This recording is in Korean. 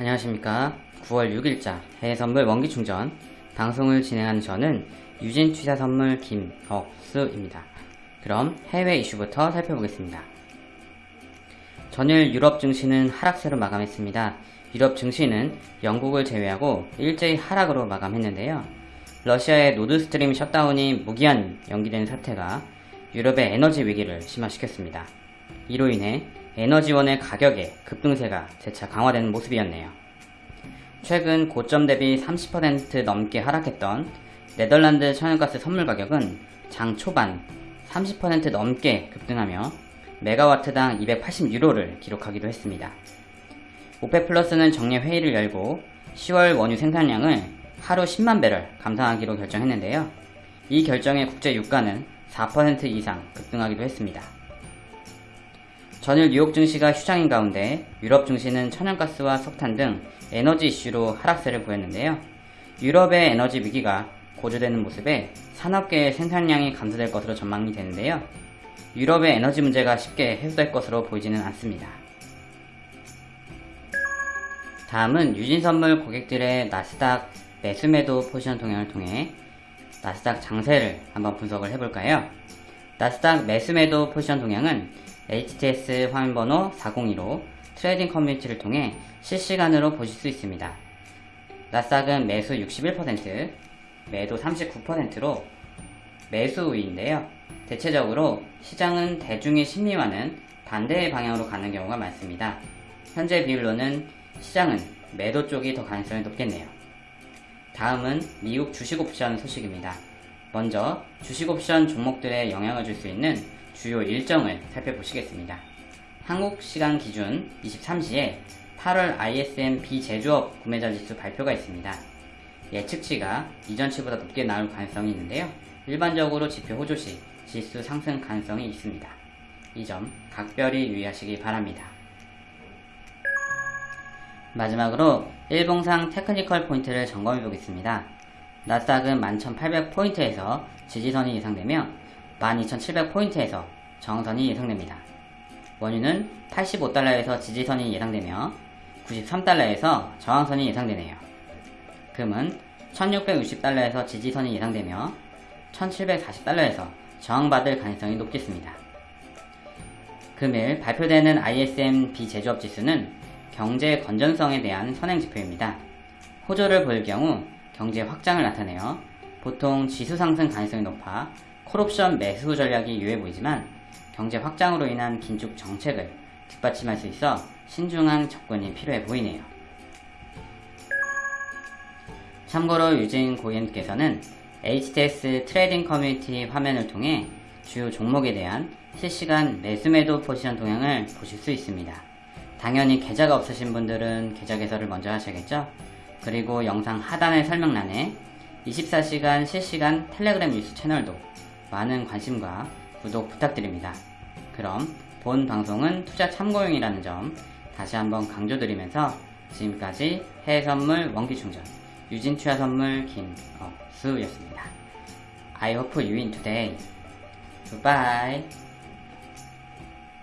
안녕하십니까. 9월 6일자 해외선물 원기충전. 방송을 진행하는 저는 유진투자선물 김억수입니다. 그럼 해외 이슈부터 살펴보겠습니다. 전일 유럽 증시는 하락세로 마감했습니다. 유럽 증시는 영국을 제외하고 일제히 하락으로 마감했는데요. 러시아의 노드스트림 셧다운이 무기한 연기된 사태가 유럽의 에너지 위기를 심화시켰습니다. 이로 인해 에너지원의 가격의 급등세가 재차 강화되는 모습이었네요. 최근 고점 대비 30% 넘게 하락했던 네덜란드 천연가스 선물 가격은 장 초반 30% 넘게 급등하며 메가와트당 280유로를 기록하기도 했습니다. 오페 플러스는 정례 회의를 열고 10월 원유 생산량을 하루 10만 배럴 감산하기로 결정했는데요. 이 결정에 국제 유가는 4% 이상 급등하기도 했습니다. 전일 뉴욕 증시가 휴장인 가운데 유럽 증시는 천연가스와 석탄 등 에너지 이슈로 하락세를 보였는데요. 유럽의 에너지 위기가 고조되는 모습에 산업계의 생산량이 감소될 것으로 전망이 되는데요. 유럽의 에너지 문제가 쉽게 해소될 것으로 보이지는 않습니다. 다음은 유진선물 고객들의 나스닥 매수매도 포지션 동향을 통해 나스닥 장세를 한번 분석을 해볼까요? 나스닥 매수매도 포지션 동향은 HTS 화면번호 402로 trading 커뮤니티를 통해 실시간으로 보실 수 있습니다. 나스닥은 매수 61%, 매도 39%로 매수 우위인데요. 대체적으로 시장은 대중의 심리와는 반대의 방향으로 가는 경우가 많습니다. 현재 비율로는 시장은 매도 쪽이 더 가능성이 높겠네요. 다음은 미국 주식옵션 소식입니다. 먼저 주식옵션 종목들에 영향을 줄 수 있는 주요 일정을 살펴보시겠습니다. 한국 시간 기준 23시에 8월 ISM 비제조업 구매자 지수 발표가 있습니다. 예측치가 이전치보다 높게 나올 가능성이 있는데요. 일반적으로 지표 호조 시 지수 상승 가능성이 있습니다. 이 점 각별히 유의하시기 바랍니다. 마지막으로 일봉상 테크니컬 포인트를 점검해 보겠습니다. 나스닥은 11,800포인트에서 지지선이 예상되며 12,700포인트에서 정선이 예상됩니다. 원유는 85달러에서 지지선이 예상되며 93달러에서 저항선이 예상되네요. 금은 1660달러에서 지지선이 예상되며 1740달러에서 저항받을 가능성이 높겠습니다. 금일 발표되는 ISM 비제조업 지수는 경제 건전성에 대한 선행 지표입니다. 호조를 보일 경우 경제 확장을 나타내어 보통 지수 상승 가능성이 높아 콜옵션 매수 전략이 유해 보이지만 경제 확장으로 인한 긴축 정책을 뒷받침할 수 있어 신중한 접근이 필요해 보이네요. 참고로 유진 고객님께서는 HTS trading 커뮤니티 화면을 통해 주요 종목에 대한 실시간 매수매도 포지션 동향을 보실 수 있습니다. 당연히 계좌가 없으신 분들은 계좌 개설을 먼저 하셔야겠죠? 그리고 영상 하단의 설명란에 24시간 실시간 텔레그램 뉴스 채널도 많은 관심과 구독 부탁드립니다. 그럼 본 방송은 투자 참고용이라는 점 다시 한번 강조드리면서 지금까지 해외선물 원기충전 유진투자선물 김억수였습니다. I hope you win today. Goodbye.